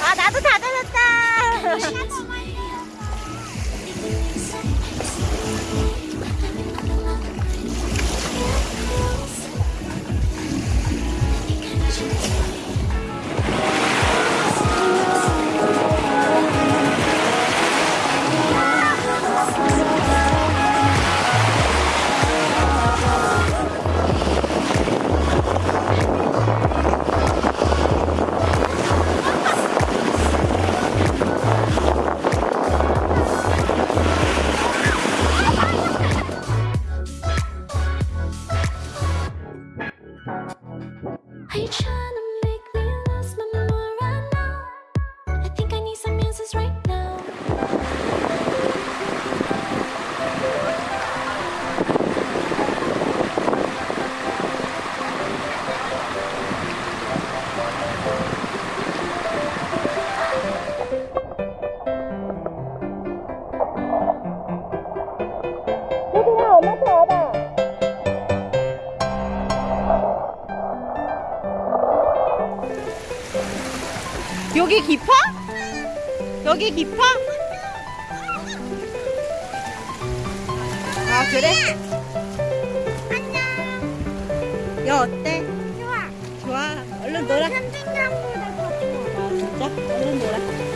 아 나도 다 젖었다. I try 여기 깊어? 여기 깊어? 아 그래? 안녕. 야 어때? 좋아. 좋아. 얼른 놀아. 캠핑장보다 더 좋아. 아 진짜? 얼른 놀아.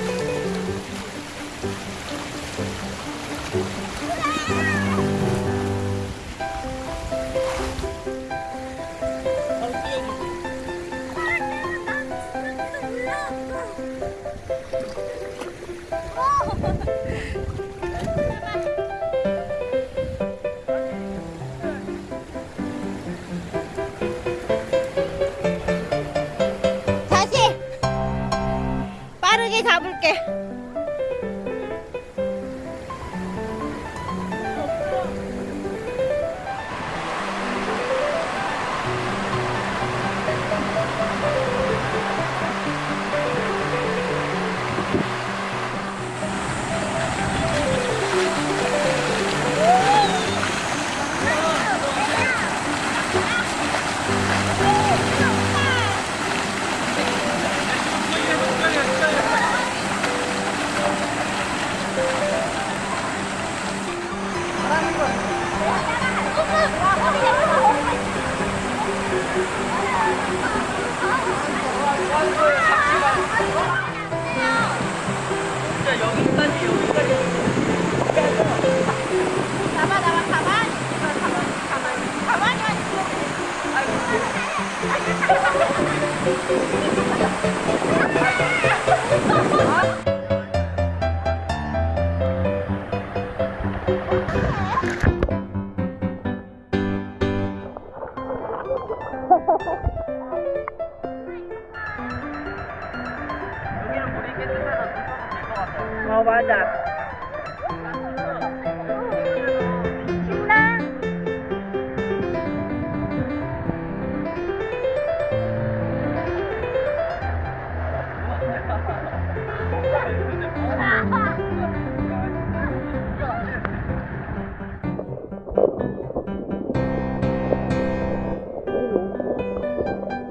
어 맞아.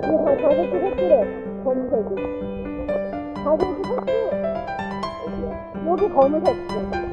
이거 다 자격증 획득해. 검은색이. 자격증 획득. 여기 검은색.